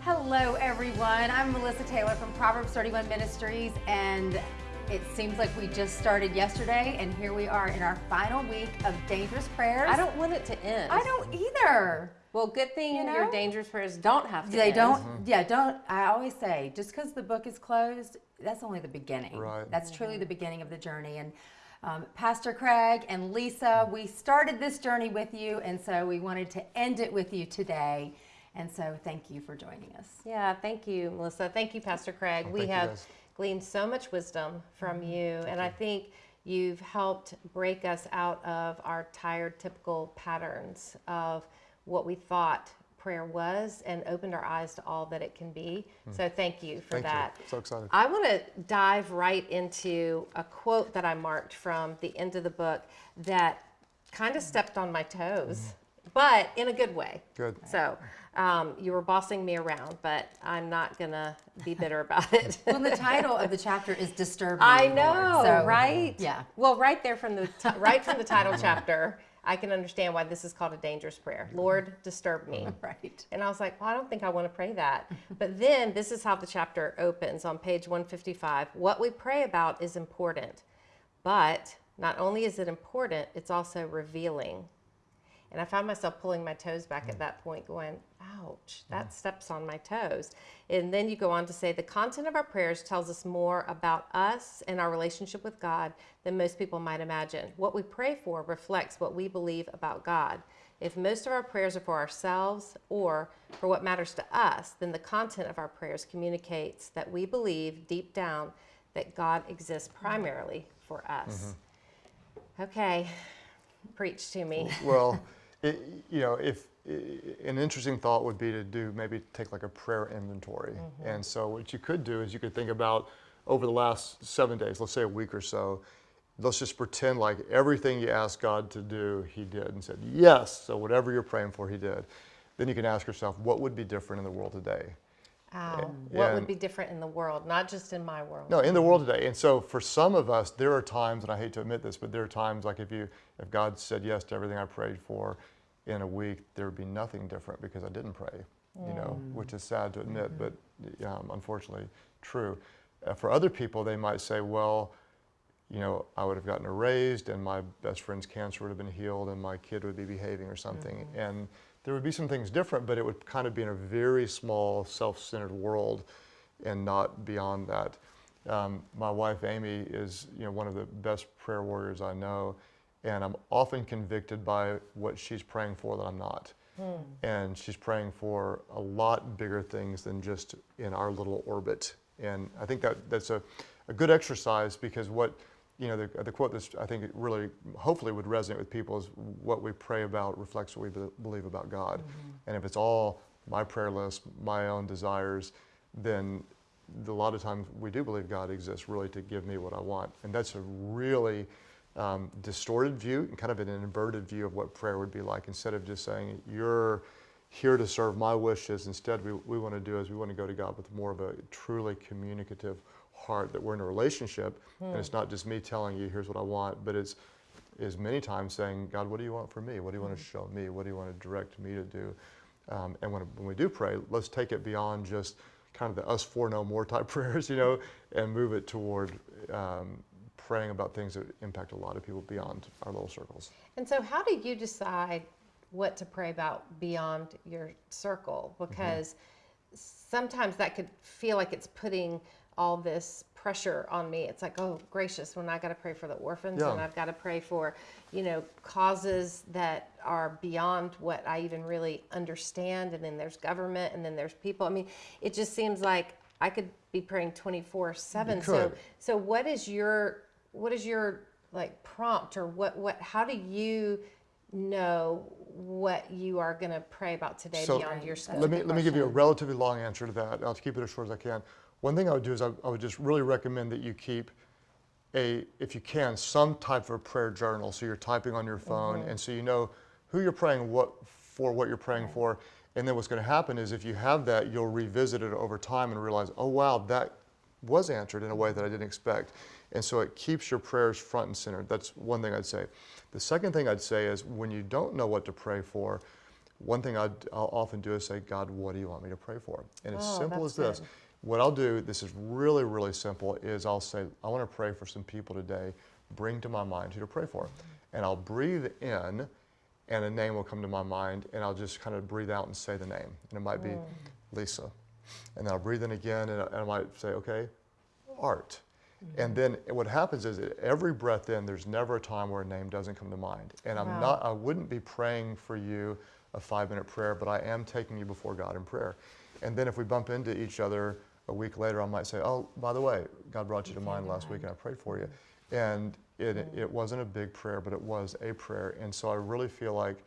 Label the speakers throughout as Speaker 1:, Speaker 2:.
Speaker 1: Hello, everyone. I'm Melissa Taylor from Proverbs 31 Ministries, and it seems like we just started yesterday, and here we are in our final week of dangerous prayers.
Speaker 2: I don't want it to end.
Speaker 1: I don't either.
Speaker 2: Well, good thing
Speaker 1: You know?
Speaker 2: your dangerous prayers don't have to
Speaker 1: They
Speaker 2: end.
Speaker 1: don't. Yeah, don't. I always say, just because the book is closed, that's only the beginning.
Speaker 3: Right.
Speaker 1: That's truly the beginning of the journey. And um, Pastor Craig and Lisa, we started this journey with you, and so we wanted to end it with you today. And so, thank you for joining us.
Speaker 2: Yeah, thank you, Melissa. Thank you, Pastor Craig.
Speaker 3: Oh,
Speaker 2: we have
Speaker 3: guys.
Speaker 2: gleaned so much wisdom from mm-hmm. you, and I think you've helped break us out of our tired, typical patterns of what we thought prayer was and opened our eyes to all that it can be. Mm. So, thank you for.
Speaker 3: Thank
Speaker 2: that.
Speaker 3: you. So excited.
Speaker 2: I want to dive right into a quote that I marked from the end of the book that kind of stepped on my toes, mm-hmm. But in a good way.
Speaker 3: Good.
Speaker 2: So um, you were bossing me around, but I'm not going to be bitter about it.
Speaker 1: Well, the title of the chapter is "Disturb Me."
Speaker 2: I know,
Speaker 1: So,
Speaker 2: right?
Speaker 1: Yeah.
Speaker 2: Well, right there from the t- right from the title chapter, I can understand why this is called a dangerous prayer. Lord, disturb me.
Speaker 1: Right.
Speaker 2: And I was like, well, I don't think I want to pray that. But then this is how the chapter opens on page 155. What we pray about is important, but not only is it important, it's also revealing. And I found myself pulling my toes back at mm. that point, going, ouch, that mm. steps on my toes. And then you go on to say the content of our prayers tells us more about us and our relationship with God than most people might imagine. What we pray for reflects what we believe about God. If most of our prayers are for ourselves or for what matters to us, then the content of our prayers communicates that we believe deep down that God exists primarily for us. Mm-hmm. Okay, preach to me.
Speaker 3: Well, it, you know, if an interesting thought would be to do maybe take like a prayer inventory. Mm-hmm. And so what you could do is you could think about over the last seven days, let's say a week or so, let's just pretend like everything you asked God to do, He did and said yes. So whatever you're praying for, He did. Then you can ask yourself, what would be different in the world today?
Speaker 2: Wow. What would be different in the world, not just in my world?
Speaker 3: No, in the world today. And so for some of us, there are times, and I hate to admit this, but there are times like if you, if God said yes to everything I prayed for in a week, there would be nothing different because I didn't pray, you know, which is sad to admit, but um, unfortunately true. Uh, for other people, they might say, well, you know, I would have gotten a raised and my best friend's cancer would have been healed and my kid would be behaving or something. And there would be some things different, but it would kind of be in a very small, self-centered world and not beyond that. Um, my wife Amy is, you know, one of the best prayer warriors I know, and I'm often convicted by what she's praying for that I'm not. And she's praying for a lot bigger things than just in our little orbit. And I think that that's a, a good exercise because what, you know, the, the quote that I think it really, hopefully would resonate with people is what we pray about reflects what we be- believe about God. And if it's all my prayer list, my own desires, then a lot of times we do believe God exists really to give me what I want. And that's a really um, distorted view and kind of an inverted view of what prayer would be like. Instead of just saying, you're here to serve my wishes, instead we, we want to do is we want to go to God with more of a truly communicative heart that we're in a relationship and it's not just me telling you here's what I want, but it's is many times saying, God, what do you want from me? What do you want to show me? What do you want to direct me to do? Um, and when, when we do pray, let's take it beyond just kind of the us for no more type prayers, you know, and move it toward um, praying about things that impact a lot of people beyond our little circles.
Speaker 2: And so, how do you decide what to pray about beyond your circle?
Speaker 3: Mm-hmm.
Speaker 2: Because sometimes that could feel like it's putting all this pressure on me. It's like, oh, gracious, when I got to pray for the orphans
Speaker 3: Yeah.
Speaker 2: and I've got to pray for, you know, causes that are beyond what I even really understand. And then there's government and then there's people. I mean, it just seems like I could be praying 24 7. So, so what is your, what is your like prompt or what, what, how do you know what you are going to pray about today
Speaker 3: So,
Speaker 2: beyond your scope?
Speaker 3: Let me, let me give you a relatively long answer to that. I'll keep it as short as I can. One thing I would do is I, I would just really recommend that you keep a, if you can, some type of prayer journal. So you're typing on your phone, mm-hmm. and so you know who you're praying what for, what you're praying for. And then what's going to happen is if you have that, you'll revisit it over time and realize, oh wow, that was answered in a way that I didn't expect. And so it keeps your prayers front and center. That's one thing I'd say. The second thing I'd say is when you don't know what to pray for, one thing I'd, I'll often do is say, God, what do you want me to pray for? And as
Speaker 2: Oh,
Speaker 3: simple as this,
Speaker 2: good.
Speaker 3: What I'll do, this is really, really simple, is I'll say, I want to pray for some people today. Bring to my mind who to pray for. And I'll breathe in, and a name will come to my mind, and I'll just kind of breathe out and say the name. And it might be mm. Lisa. And then I'll breathe in again, and I, and I might say, okay, Art. Mm-hmm. And then what happens is that every breath in, there's never a time where a name doesn't come to mind. And I'm
Speaker 2: Wow.
Speaker 3: not, I wouldn't be praying for you a five minute prayer, but I am taking you before God in prayer. And then if we bump into each other a week later, I might say, oh, by the way, God brought you to mind last week and I prayed for you. And it, it wasn't a big prayer, but it was a prayer. And so I really feel like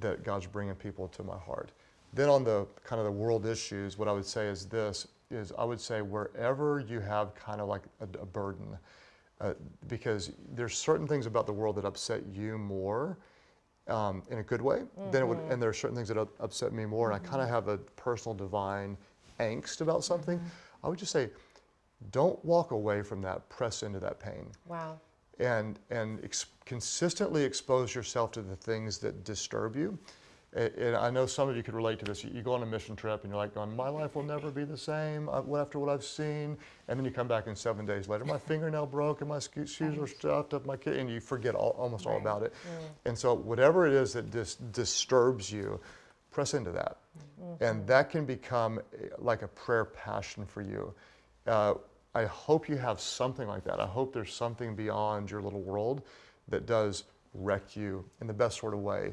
Speaker 3: that God's bringing people to my heart. Then on the kind of the world issues, what I would say is this, is I would say wherever you have kind of like a, a burden, uh, because there's certain things about the world that upset you more um, in a good way than it would, and there are certain things that upset me more, and I kind of have a personal divine angst about something. I would just say, don't walk away from that, press into that pain
Speaker 2: Wow.
Speaker 3: and and ex- consistently expose yourself to the things that disturb you. And I know some of you could relate to this. You- You go on a mission trip and you're like, going, "My life will never be the same uh, after what I've seen." And then you come back and seven days later, my fingernail broke and my shoes are stuffed up my kid, and you forget all, almost all about it. And so whatever it is that dis- disturbs you, press into that, and that can become eh, like a prayer passion for you. Uh, I hope you have something like that. I hope there's something beyond your little world that does wreck you in the best sort of way.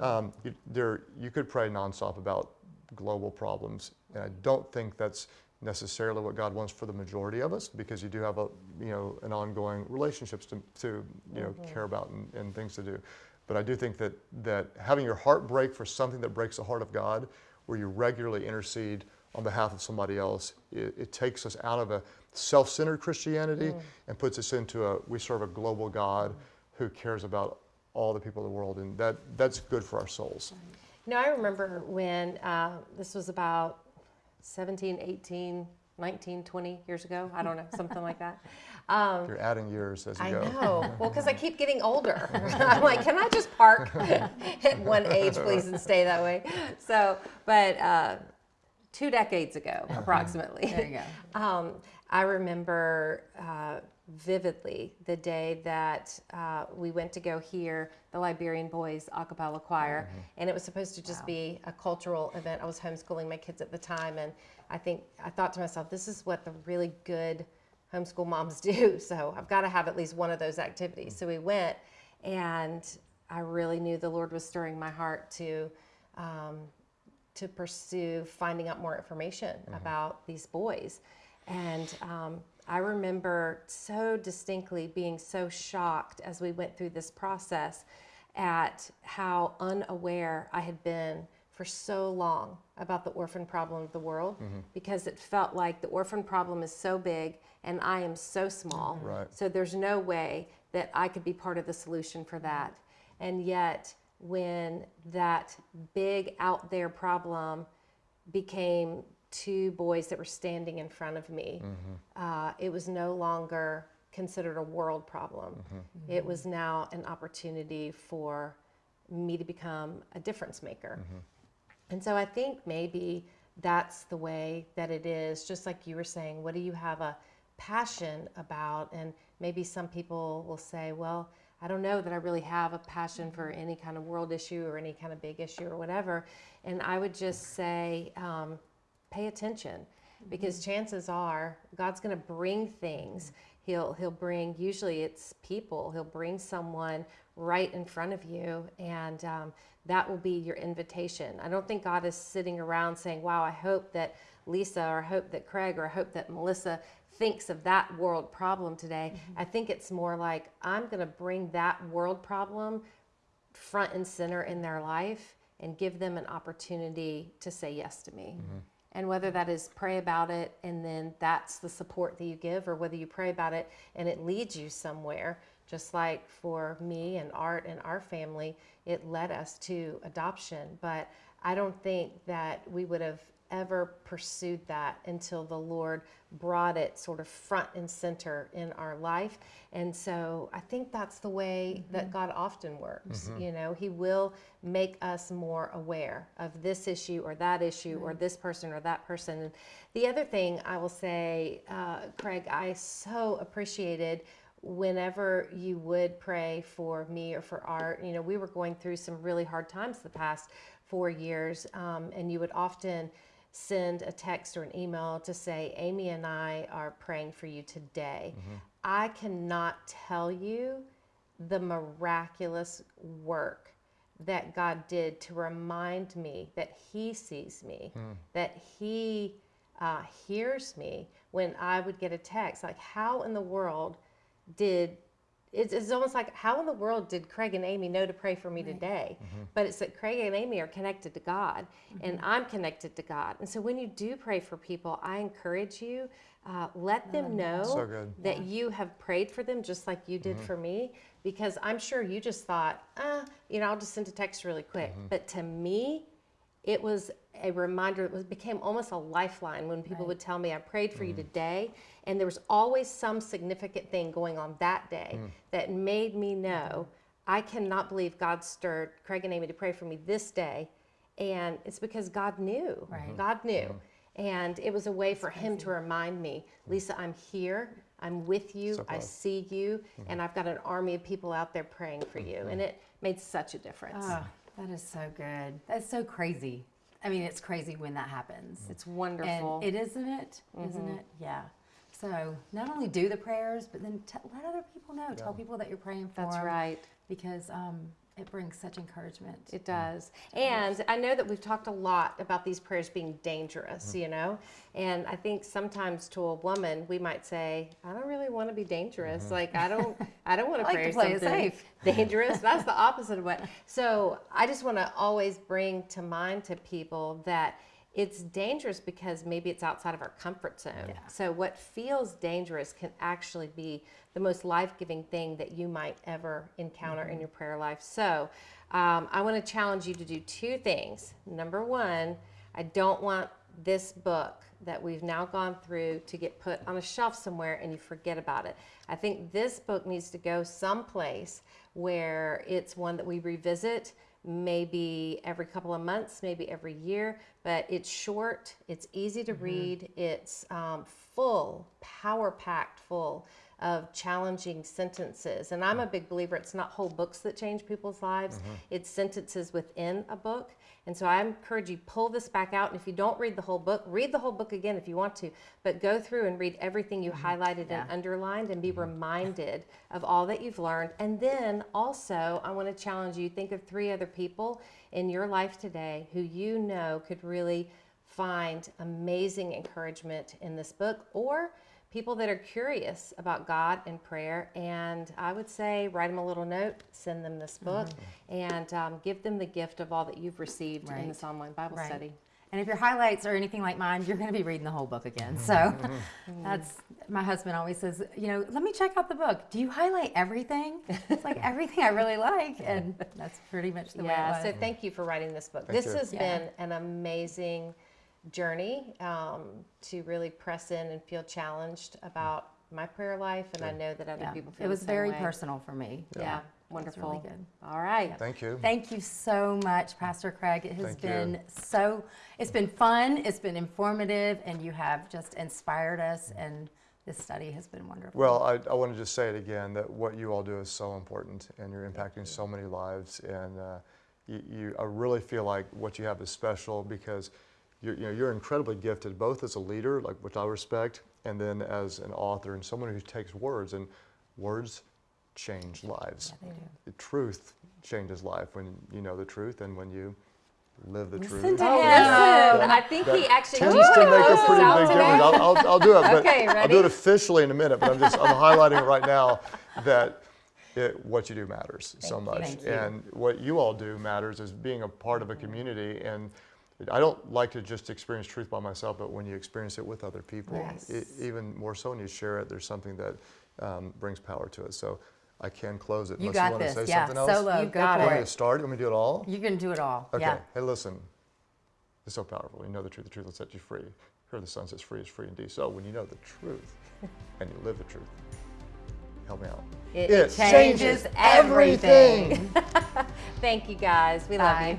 Speaker 3: Um, you, there, you could pray nonstop about global problems, and I don't think that's necessarily what God wants for the majority of us, because you do have a, you know, an ongoing relationships to, to you know, care about and, and things to do. But I do think that that having your heart break for something that breaks the heart of God, where you regularly intercede on behalf of somebody else, it, it takes us out of a self-centered Christianity and puts us into a we serve a global God who cares about all the people of the world, and that that's good for our souls.
Speaker 2: You know, I remember when uh, this was about 17, 18, 19, 20 years ago. I don't know, something like that. Um,
Speaker 3: You're adding years as you
Speaker 2: I
Speaker 3: go.
Speaker 2: know. Well, because I keep getting older. I'm like, can I just park at one age, please, and stay that way? So, but uh, two decades ago, approximately.
Speaker 1: There you go.
Speaker 2: Um, I remember uh, vividly the day that uh, we went to go hear the Liberian Boys a cappella choir, and it was supposed to just
Speaker 1: Wow.
Speaker 2: be a cultural event. I was homeschooling my kids at the time, and I think I thought to myself, this is what the really good homeschool moms do. So I've got to have at least one of those activities. So we went, and I really knew the Lord was stirring my heart to. Um, to pursue finding out more information about these boys. And um, I remember so distinctly being so shocked as we went through this process at how unaware I had been for so long about the orphan problem of the world mm-hmm. because it felt like the orphan problem is so big and I am so small. Mm-hmm.
Speaker 3: Right.
Speaker 2: So there's no way that I could be part of the solution for that. And yet, when that big out there problem became two boys that were standing in front of me, mm-hmm. uh, it was no longer considered a world problem. It was now an opportunity for me to become a difference maker. And so I think maybe that's the way that it is, just like you were saying, what do you have a passion about? And maybe some people will say, well, I don't know that I really have a passion for any kind of world issue or any kind of big issue or whatever. And I would just say, um, pay attention because chances are God's going to bring things. He'll he'll bring usually it's people. He'll bring someone right in front of you, and um, that will be your invitation. I don't think God is sitting around saying, "Wow, I hope that Lisa or I hope that Craig or I hope that Melissa thinks of that world problem today." I think it's more like I'm going to bring that world problem front and center in their life and give them an opportunity to say yes to me. And whether that is pray about it and then that's the support that you give, or whether you pray about it and it leads you somewhere, just like for me and Art and our family, it led us to adoption. But I don't think that we would have ever pursued that until the Lord brought it sort of front and center in our life. And so I think that's the way that God often works. You know, He will make us more aware of this issue or that issue or this person or that person. And the other thing I will say, uh, Craig, I so appreciated whenever you would pray for me or for art you know we were going through some really hard times the past four years um, and you would often send a text or an email to say amy and i are praying for you today. I cannot tell you the miraculous work that god did to remind me that he sees me that he uh, hears me when i would get a text. Like how in the world did it's, it's almost like how in the world did Craig and Amy know to pray for me today? Mm-hmm. But it's that Craig and Amy are connected to God, and mm-hmm. I'm connected to God. And so when you do pray for people, I encourage you, uh, let them mm-hmm. know
Speaker 3: So
Speaker 2: that you have prayed for them just like you did for me, because I'm sure you just thought, ah, you know, I'll just send a text really quick. But to me, it was a reminder it was became almost a lifeline when people would tell me i prayed for you mm. today. And there was always some significant thing going on that day mm. that made me know i cannot believe god stirred craig and amy to pray for me this day. And it's because god knew.
Speaker 1: Right.
Speaker 2: god mm-hmm. knew. Mm-hmm. And it was a way for him to remind me mm. lisa i'm here. I'm with you.
Speaker 3: So
Speaker 2: i see you. Mm-hmm. And i've got an army of people out there praying for you. And it made such a difference.
Speaker 1: Oh, that is so good. That's so crazy. I mean, it's crazy when that happens.
Speaker 2: it's wonderful
Speaker 1: And it isn't it, not it? Yeah. So not only do the prayers, but then let other people know. Tell people that you're praying for
Speaker 2: that's
Speaker 1: 'em,
Speaker 2: right
Speaker 1: Because um, it brings such encouragement.
Speaker 2: It does. And I know that we've talked a lot about these prayers being dangerous,
Speaker 1: Mm-hmm.
Speaker 2: you know? And I think sometimes to a woman, we might say, I don't really want to be dangerous. Like, I don't, I don't want. To
Speaker 1: like
Speaker 2: pray
Speaker 1: to play it
Speaker 2: something
Speaker 1: safe.
Speaker 2: dangerous. That's the opposite of what. So I just want to always bring to mind to people that it's dangerous because maybe it's outside of our comfort zone. So what feels dangerous can actually be the most life-giving thing that you might ever encounter in your prayer life. So um, I want to challenge you to do two things. Number one, I don't want this book that we've now gone through to get put on a shelf somewhere and you forget about it. I think this book needs to go someplace where it's one that we revisit maybe every couple of months, maybe every year, but it's short, it's easy to read, it's um, full, power packed full of challenging sentences. And I'm a big believer it's not whole books that change people's lives, mm-hmm. it's sentences within a book. And so I encourage you pull this back out and if you don't read the whole book, read the whole book again if you want to, but go through and read everything you mm-hmm. highlighted
Speaker 1: Yeah.
Speaker 2: and underlined and be mm-hmm. reminded of all that you've learned. And then also, I want to challenge you think of three other people in your life today who you know could really find amazing encouragement in this book or people that are curious about God and prayer. And I would say write them a little note, send them this book, and um, give them the gift of all that you've received in
Speaker 1: Right.
Speaker 2: this online Bible
Speaker 1: Right.
Speaker 2: study.
Speaker 1: And if your highlights are anything like mine, you're going to be reading the whole book again. So
Speaker 2: Mm-hmm.
Speaker 1: that's my husband always says, you know, let me check out the book. Do you highlight everything? It's like everything I really like, and that's pretty much the
Speaker 2: yeah,
Speaker 1: way it
Speaker 2: so thank you for writing this book.
Speaker 3: Thank
Speaker 2: this
Speaker 3: you.
Speaker 2: has
Speaker 1: Yeah.
Speaker 2: been an amazing journey um, to really press in and feel challenged about my prayer life, and I know that other
Speaker 1: yeah.
Speaker 2: people feel
Speaker 1: It was
Speaker 2: the same
Speaker 1: very
Speaker 2: way.
Speaker 1: personal for me.
Speaker 2: Yeah,
Speaker 1: It was
Speaker 2: wonderful.
Speaker 1: really good.
Speaker 2: All right.
Speaker 3: Thank you.
Speaker 1: Thank you so much, Pastor Craig. It has
Speaker 3: Thank you.
Speaker 1: been so, it's been fun, it's been informative, and you have just inspired us, and this study has been wonderful.
Speaker 3: Well, I, I want to just say it again that what you all do is so important, and you're impacting so many lives. And uh, you, you, I really feel like what you have is special because you're, you know, you're incredibly gifted, both as a leader, like which I respect, and then as an author and someone who takes words, and words change lives.
Speaker 1: Yeah, they do.
Speaker 3: The truth changes life when you know the truth and when you live the
Speaker 1: Listen
Speaker 3: truth.
Speaker 1: to
Speaker 2: Oh,
Speaker 1: him.
Speaker 2: listen, I think he actually
Speaker 3: tends
Speaker 2: did
Speaker 3: to make a pretty big
Speaker 2: today.
Speaker 3: difference. I'll, I'll, I'll do it, but
Speaker 2: Okay,
Speaker 3: I'll do it officially in a minute. But I'm just I'm highlighting right now that it, what you do matters so
Speaker 1: Thank you.
Speaker 3: much,
Speaker 1: Thank you.
Speaker 3: and what you all do matters is being a part of a community. And I don't like to just experience truth by myself, but when you experience it with other people,
Speaker 2: Yes.
Speaker 3: e- even more so when you share it, there's something that um, brings power to it. So I can close it
Speaker 1: You
Speaker 3: unless
Speaker 1: got
Speaker 3: you want
Speaker 1: this.
Speaker 3: to say
Speaker 1: yeah,
Speaker 3: something else.
Speaker 1: solo.
Speaker 2: You
Speaker 1: go
Speaker 2: got
Speaker 1: for
Speaker 3: Want
Speaker 2: it.
Speaker 3: me to start? You want me do it all?
Speaker 1: You can do it all.
Speaker 3: Okay.
Speaker 1: Yeah.
Speaker 3: Hey, listen. It's so powerful. You know the truth, the truth will set you free. Here the Son sets free is free indeed. So when you know the truth and you live the truth, help me out.
Speaker 2: It
Speaker 1: changes everything.
Speaker 2: Thank you guys. We love you.